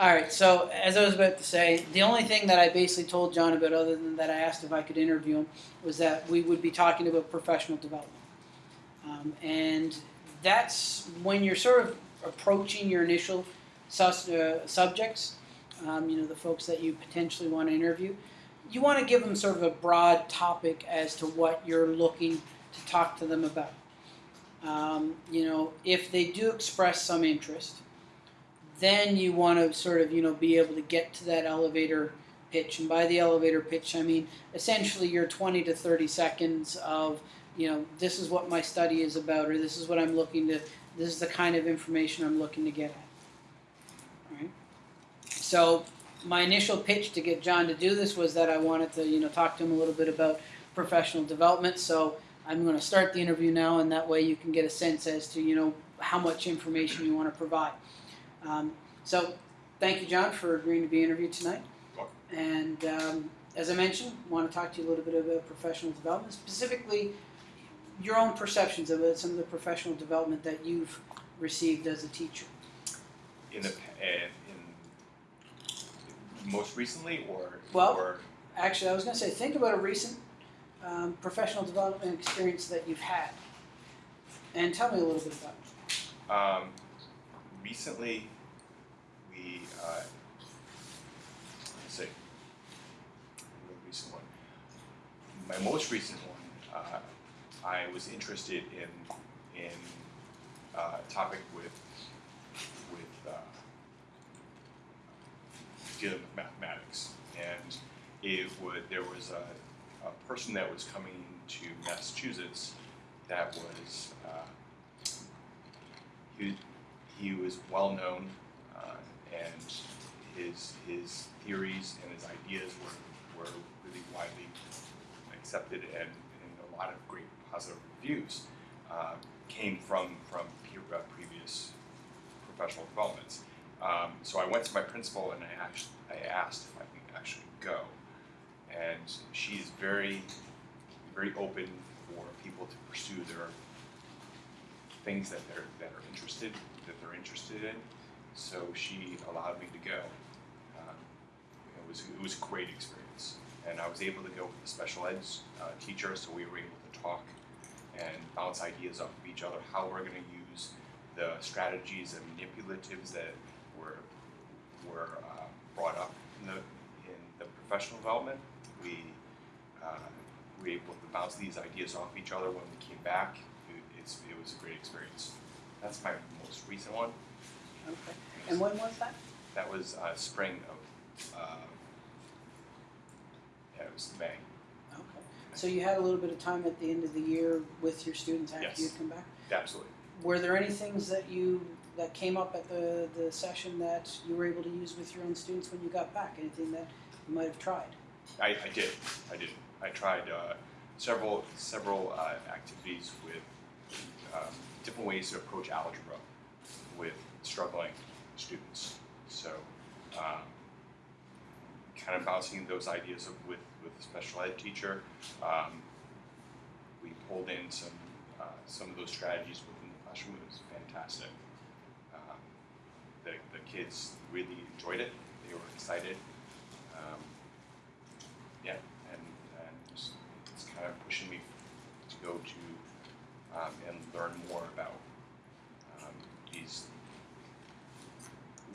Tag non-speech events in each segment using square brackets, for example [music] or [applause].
All right, so as I was about to say, the only thing that I basically told John about, other than that I asked if I could interview him, was that we would be talking about professional development. Um, and that's when you're sort of approaching your initial sus- uh, subjects, um, you know, the folks that you potentially want to interview. You want to give them sort of a broad topic as to what you're looking to talk to them about. Um, you know, if they do express some interest, then you want to sort of you know be able to get to that elevator pitch. And by the elevator pitch i mean essentially your 20 to 30 seconds of you know this is what my study is about or this is what i'm looking to this is the kind of information i'm looking to get at. So my initial pitch to get john to do this was that i wanted to you know talk to him a little bit about professional development. So i'm going to start the interview now and that way you can get a sense as to you know how much information you want to provide um, so, thank you, John, for agreeing to be interviewed tonight. And um, as I mentioned, want to talk to you a little bit about professional development, specifically your own perceptions of some of the professional development that you've received as a teacher. In the uh, in most recently, or Well- or Actually, I was going to say, think about a recent um, professional development experience that you've had, and tell me a little bit about it. um, recently we uh, let's see, recent one. My most recent one, uh, I was interested in in uh, a topic with with uh, dealing with mathematics, and it would there was a, a person that was coming to Massachusetts that was uh, he, he was well known uh, and his his theories and his ideas were, were really widely accepted and, and a lot of great positive reviews uh, came from from peer, uh, previous professional developments. Um, so I went to my principal and I asked, I asked if I could actually go. And she's very, very open for people to pursue their things that they're that are interested that they're interested in. So she allowed me to go. Um, it was it was a great experience, and I was able to go with the special ed uh, teacher, so we were able to talk and bounce ideas off of each other. How we're going to use the strategies and manipulatives that were were uh, brought up in the in the professional development. We uh, we were able to bounce these ideas off each other when we came back. It, it's, it was a great experience. That's my most recent one. Okay. And when was that? That was uh, spring of, uh, yeah, it was May. Okay. So you had a little bit of time at the end of the year with your students after Yes. you'd come back? Absolutely. Were there any things that you that came up at the, the session that you were able to use with your own students when you got back? Anything that you might have tried? I, I did. I did. I tried uh, several several uh, activities with um, different ways to approach algebra with struggling students. So, um, kind of bouncing those ideas of, with with the special ed teacher. Um, we pulled in some uh, some of those strategies within the classroom. It was fantastic. Um, the the kids really enjoyed it. They were excited. Um, yeah, and, and it's kind of pushing me to go to um, and learn more about um, these,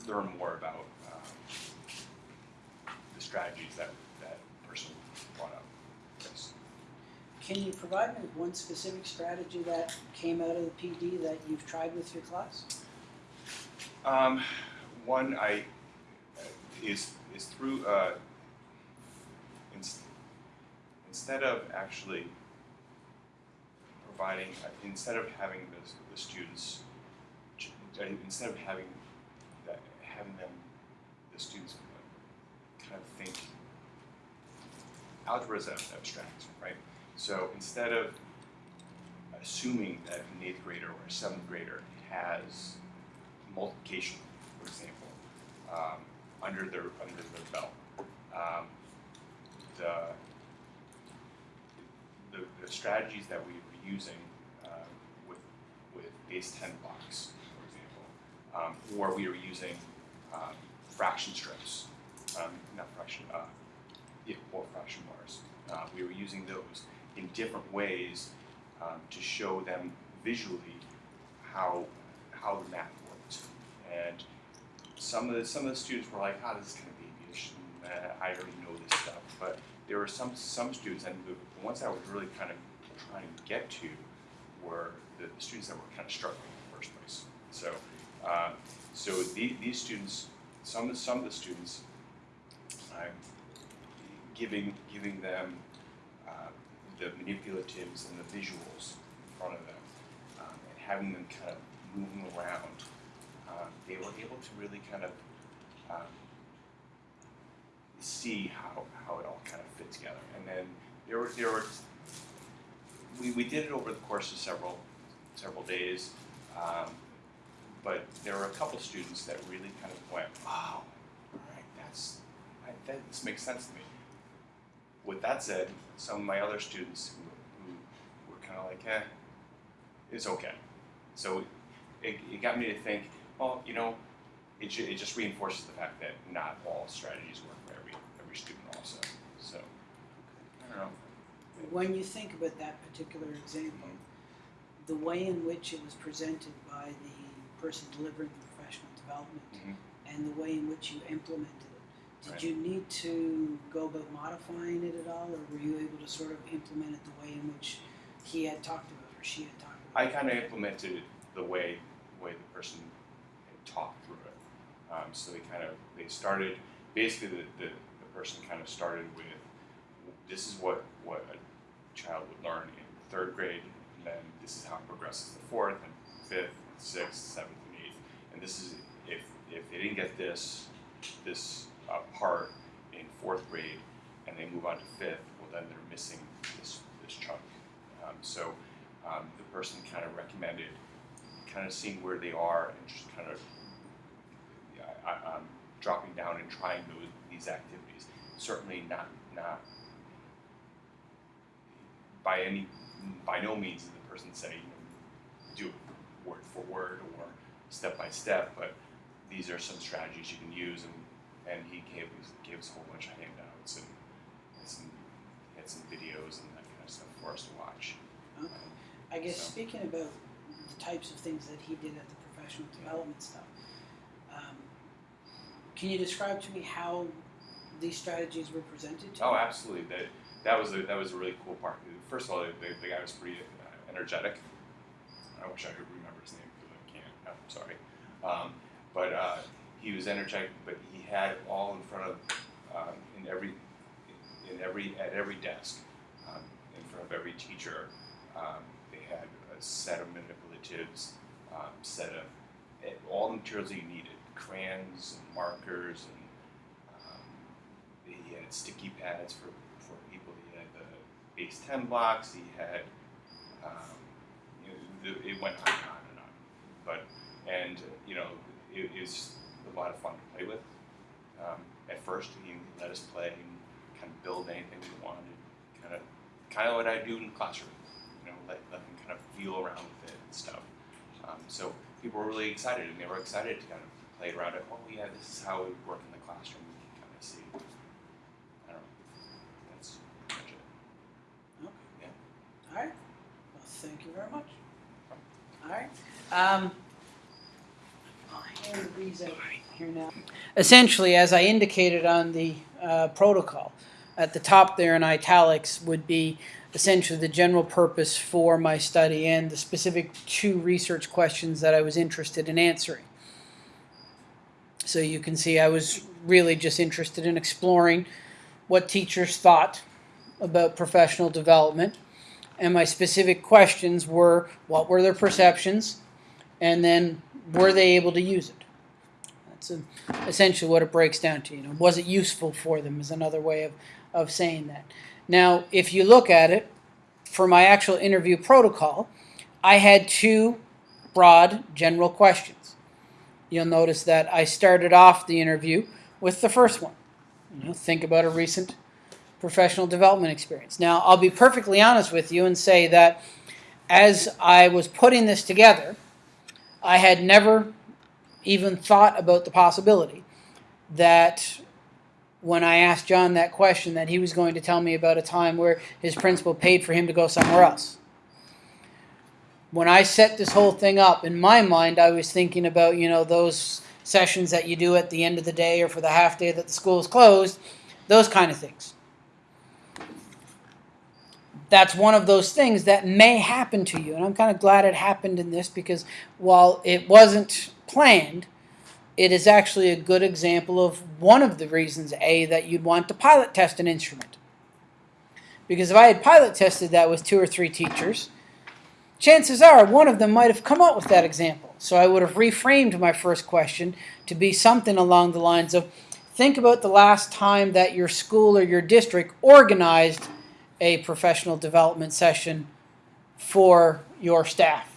learn more about um, the strategies that that person brought up. Yes. Can you provide me with one specific strategy that came out of the PD that you've tried with your class? Um, one I is is through uh, ins- instead of actually providing instead of having the, the students instead of having that having them the students kind of think algebra is abstract right so instead of assuming that an eighth grader or a seventh grader has multiplication, for example, um, under their under their belt. Um, the, the the strategies that we using uh, with with base ten blocks, for example, um, or we were using um, fraction strips, um, not fraction, uh, yeah, or fraction bars. Uh, we were using those in different ways um, to show them visually how how the math worked. And some of the some of the students were like, "Ah, this is kind of babyish, uh, I already know this stuff." But there were some some students, and the, ones I was really kind of trying to get to were the, the students that were kind of struggling in the first place. So, uh, so the, these students, some of some of the students, I'm giving giving them uh, the manipulatives and the visuals in front of them, um, and having them kind of moving around. Um, they were able to really kind of um, see how, how it all kind of fit together. And then there were there were we, we did it over the course of several several days, um, but there were a couple students that really kind of went, wow, all right, that's I, that, this makes sense to me. With that said, some of my other students who, who were kind of like, eh, it's okay. So it, it got me to think, well, you know, it, ju- it just reinforces the fact that not all strategies work for every every student also. So I don't know. When you think about that particular example, the way in which it was presented by the person delivering the professional development Mhm. and the way in which you implemented it, did Right. you need to go about modifying it at all, or were you able to sort of implement it the way in which he had talked about or she had talked about? I kind of implemented it the way way the person had talked through it. Um, so they kind of they started basically the, the, the person kind of started with this is what what a child would learn in third grade, and then this is how it progresses to fourth and fifth, and sixth, seventh, and eighth. And this is if if they didn't get this this uh, part in fourth grade and they move on to fifth, well then they're missing this this chunk. Um, so um, the person kind of recommended kind of seeing where they are and just kind of yeah, I, um, dropping down and trying those these activities. Certainly not not by any by no means did the person say you know, do it word for word or step by step, but these are some strategies you can use and and he gave us gave us a whole bunch of handouts and, and some had some videos and that kind of stuff for us to watch. Okay. I guess So- speaking about the types of things that he did at the professional development stuff, um, can you describe to me how these strategies were presented to Oh, you? absolutely. That that was a that was a really cool part. First of all, the, the guy was pretty uh, energetic. I wish I could remember his name because I can't. I'm sorry. Um, but uh, he was energetic. But he had all in front of um, in every in every at every desk um, in front of every teacher. Um, they had a set of manipulatives, um, set of eh, all the materials that you needed: crayons and markers and um, he had sticky pads for, for people. He had the base 10 blocks. He had, um, you know, it went on and on and on. But, and, you know, it is a lot of fun to play with. Um, at first, he let us play and kind of build anything we wanted. Kind of, kind of what I do in the classroom. You know, let, let them kind of feel around with it and stuff. Um, so people were really excited, and they were excited to kind of play around it. Oh yeah, this is how it would work in the classroom. We can kind of see. I don't know. That's pretty much it. Okay. Yeah. All right. Well, thank you very much. All right. Um. Essentially, as I indicated on the uh, protocol, at the top there in italics would be essentially the general purpose for my study and the specific two research questions that I was interested in answering. So you can see I was really just interested in exploring what teachers thought about professional development and my specific questions were what were their perceptions and then were they able to use it? That's a, essentially what it breaks down to you know was it useful for them is another way of, of saying that. Now if you look at it for my actual interview protocol i had two broad general questions. You'll notice that i started off the interview with the first one. You know think about a recent professional development experience. Now, I'll be perfectly honest with you and say that as I was putting this together, I had never even thought about the possibility that when I asked John that question, that he was going to tell me about a time where his principal paid for him to go somewhere else. When I set this whole thing up, in my mind, I was thinking about, you know, those sessions that you do at the end of the day or for the half day that the school is closed, those kind of things. That's one of those things that may happen to you. And I'm kind of glad it happened in this because while it wasn't planned, it is actually a good example of one of the reasons, A, that you'd want to pilot test an instrument. Because if I had pilot tested that with two or three teachers, chances are one of them might have come up with that example. So I would have reframed my first question to be something along the lines of think about the last time that your school or your district organized a professional development session for your staff.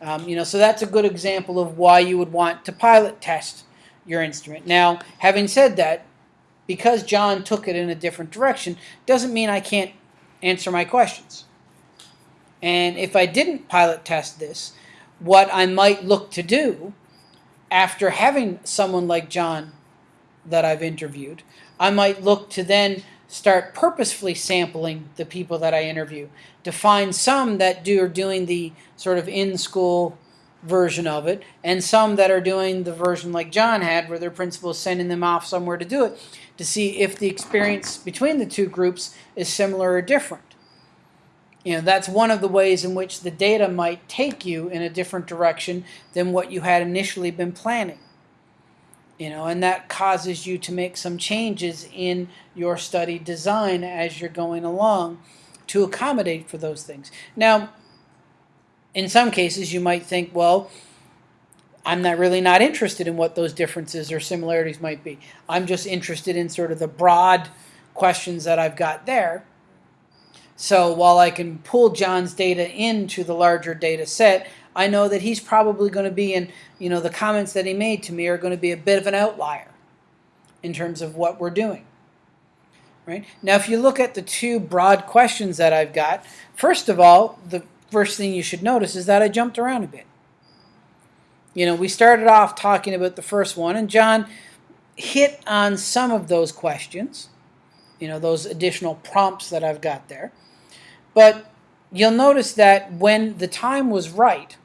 Um, you know, so that's a good example of why you would want to pilot test your instrument. Now, having said that, because John took it in a different direction, doesn't mean I can't answer my questions. And if I didn't pilot test this, what I might look to do after having someone like John that I've interviewed, I might look to then start purposefully sampling the people that I interview to find some that do are doing the sort of in school version of it and some that are doing the version like John had where their principal is sending them off somewhere to do it to see if the experience between the two groups is similar or different. You know, that's one of the ways in which the data might take you in a different direction than what you had initially been planning you know, and that causes you to make some changes in your study design as you're going along to accommodate for those things. Now, in some cases, you might think, well, I'm not really not interested in what those differences or similarities might be. I'm just interested in sort of the broad questions that I've got there. So while I can pull John's data into the larger data set, I know that he's probably going to be in, you know, the comments that he made to me are going to be a bit of an outlier in terms of what we're doing. Right? Now, if you look at the two broad questions that I've got, first of all, the first thing you should notice is that I jumped around a bit. You know, we started off talking about the first one, and John hit on some of those questions, you know, those additional prompts that I've got there. But you'll notice that when the time was right,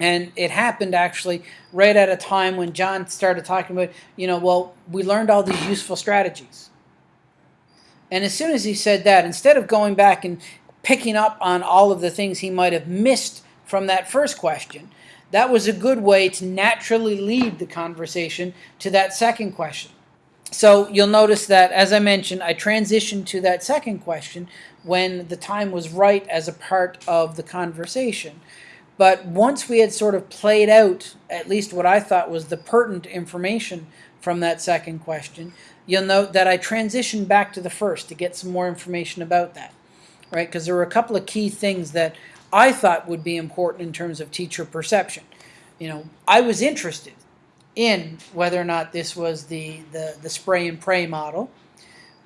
and it happened actually right at a time when John started talking about, you know, well, we learned all these useful strategies. And as soon as he said that, instead of going back and picking up on all of the things he might have missed from that first question, that was a good way to naturally lead the conversation to that second question. So you'll notice that, as I mentioned, I transitioned to that second question when the time was right as a part of the conversation. But once we had sort of played out at least what I thought was the pertinent information from that second question, you'll note that I transitioned back to the first to get some more information about that, right? Because there were a couple of key things that I thought would be important in terms of teacher perception. You know, I was interested in whether or not this was the, the, the spray and pray model,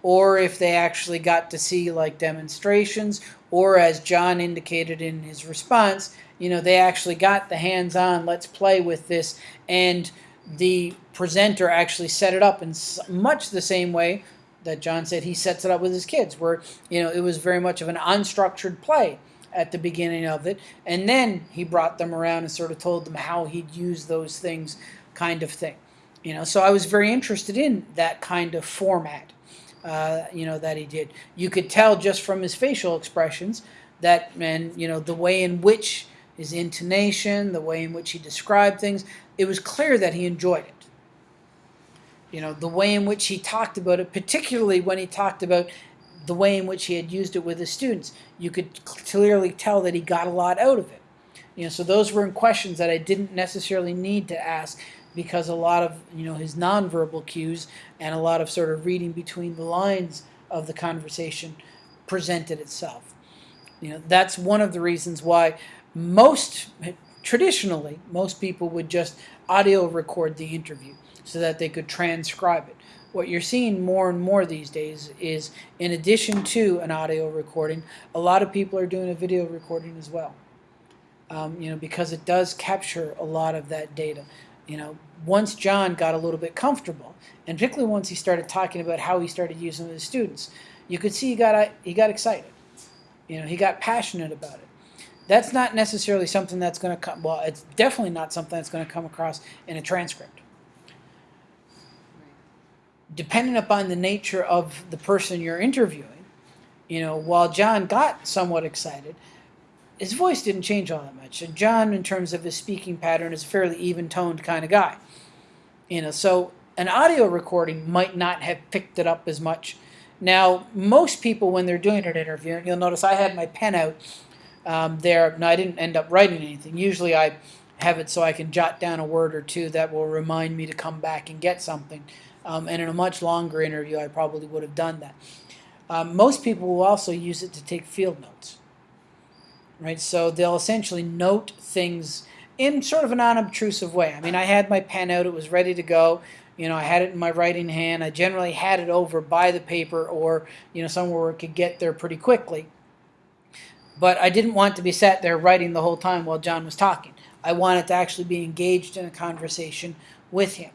or if they actually got to see like demonstrations, or as John indicated in his response, you know, they actually got the hands-on, let's play with this, and the presenter actually set it up in much the same way that John said he sets it up with his kids, where, you know, it was very much of an unstructured play at the beginning of it, and then he brought them around and sort of told them how he'd use those things kind of thing. You know, so I was very interested in that kind of format, uh, you know, that he did. You could tell just from his facial expressions that, and, you know, the way in which his intonation, the way in which he described things, it was clear that he enjoyed it. You know, the way in which he talked about it, particularly when he talked about the way in which he had used it with his students, you could clearly tell that he got a lot out of it. You know, so those were questions that I didn't necessarily need to ask because a lot of you know his nonverbal cues and a lot of sort of reading between the lines of the conversation presented itself. You know, that's one of the reasons why most traditionally most people would just audio record the interview so that they could transcribe it. What you're seeing more and more these days is in addition to an audio recording, a lot of people are doing a video recording as well. Um, you know, because it does capture a lot of that data. You know, once John got a little bit comfortable, and particularly once he started talking about how he started using his students, you could see he got he got excited. You know, he got passionate about it. That's not necessarily something that's going to come. Well, it's definitely not something that's going to come across in a transcript. Depending upon the nature of the person you're interviewing, you know, while John got somewhat excited, his voice didn't change all that much. And John, in terms of his speaking pattern, is a fairly even-toned kind of guy. You know, so an audio recording might not have picked it up as much. Now, most people, when they're doing an interview, you'll notice I had my pen out um, there. No, I didn't end up writing anything. Usually, I have it so I can jot down a word or two that will remind me to come back and get something. Um, and in a much longer interview, I probably would have done that. Um, most people will also use it to take field notes right? So they'll essentially note things in sort of an unobtrusive way. I mean, I had my pen out, it was ready to go. You know, I had it in my writing hand. I generally had it over by the paper or, you know, somewhere where it could get there pretty quickly. But I didn't want to be sat there writing the whole time while John was talking. I wanted to actually be engaged in a conversation with him.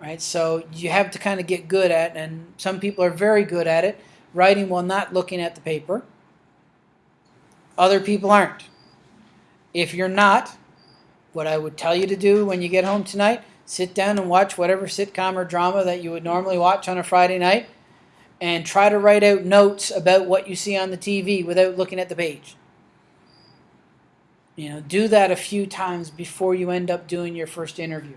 Right? So you have to kind of get good at, and some people are very good at it, writing while not looking at the paper other people aren't. If you're not, what I would tell you to do when you get home tonight, sit down and watch whatever sitcom or drama that you would normally watch on a Friday night and try to write out notes about what you see on the TV without looking at the page. You know, do that a few times before you end up doing your first interview.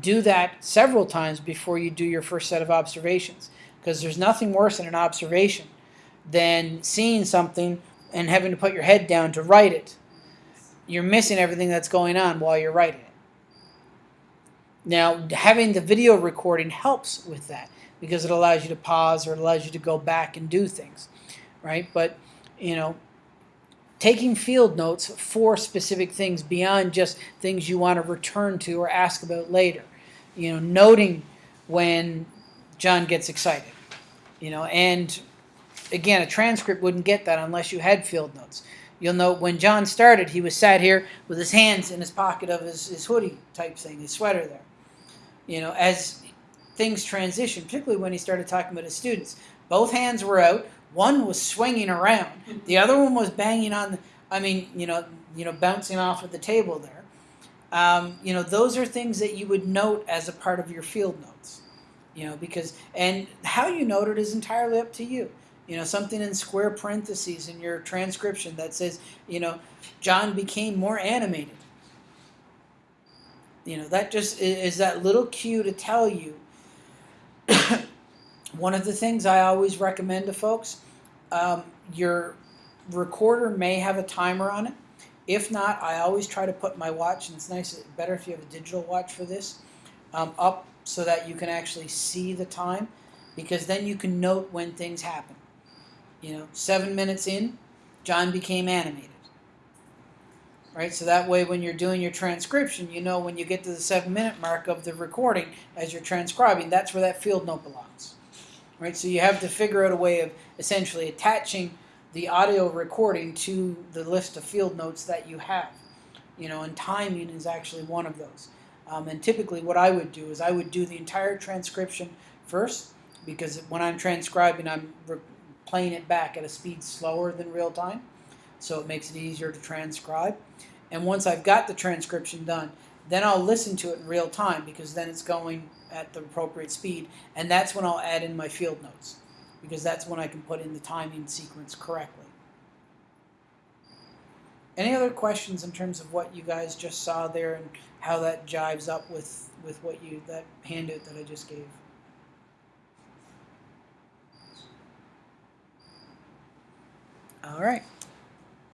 Do that several times before you do your first set of observations because there's nothing worse than an observation than seeing something and having to put your head down to write it, you're missing everything that's going on while you're writing it. Now, having the video recording helps with that because it allows you to pause or allows you to go back and do things, right? But, you know, taking field notes for specific things beyond just things you want to return to or ask about later. You know, noting when John gets excited, you know, and again, a transcript wouldn't get that unless you had field notes. You'll note when John started, he was sat here with his hands in his pocket of his, his hoodie type thing, his sweater there. You know, as things transitioned, particularly when he started talking about his students, both hands were out. One was swinging around. The other one was banging on. The, I mean, you know, you know, bouncing off of the table there. Um, you know, those are things that you would note as a part of your field notes. You know, because and how you note it is entirely up to you you know something in square parentheses in your transcription that says you know john became more animated. You know that just is that little cue to tell you [coughs] one of the things i always recommend to folks um, your recorder may have a timer on it. If not i always try to put my watch and it's nice better if you have a digital watch for this um, up so that you can actually see the time because then you can note when things happen you know, seven minutes in, John became animated. Right, so that way when you're doing your transcription, you know when you get to the seven minute mark of the recording as you're transcribing, that's where that field note belongs. Right, so you have to figure out a way of essentially attaching the audio recording to the list of field notes that you have. You know, and timing is actually one of those. Um, and typically, what I would do is I would do the entire transcription first, because when I'm transcribing, I'm playing it back at a speed slower than real time, so it makes it easier to transcribe. And once I've got the transcription done, then I'll listen to it in real time because then it's going at the appropriate speed, and that's when I'll add in my field notes because that's when I can put in the timing sequence correctly. Any other questions in terms of what you guys just saw there and how that jives up with, with what you that handout that I just gave? All right.